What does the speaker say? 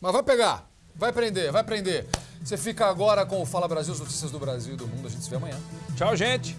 Mas vai pegar, vai prender, vai prender. Você fica agora com o Fala Brasil, as notícias do Brasil e do mundo. A gente se vê amanhã. Tchau, gente.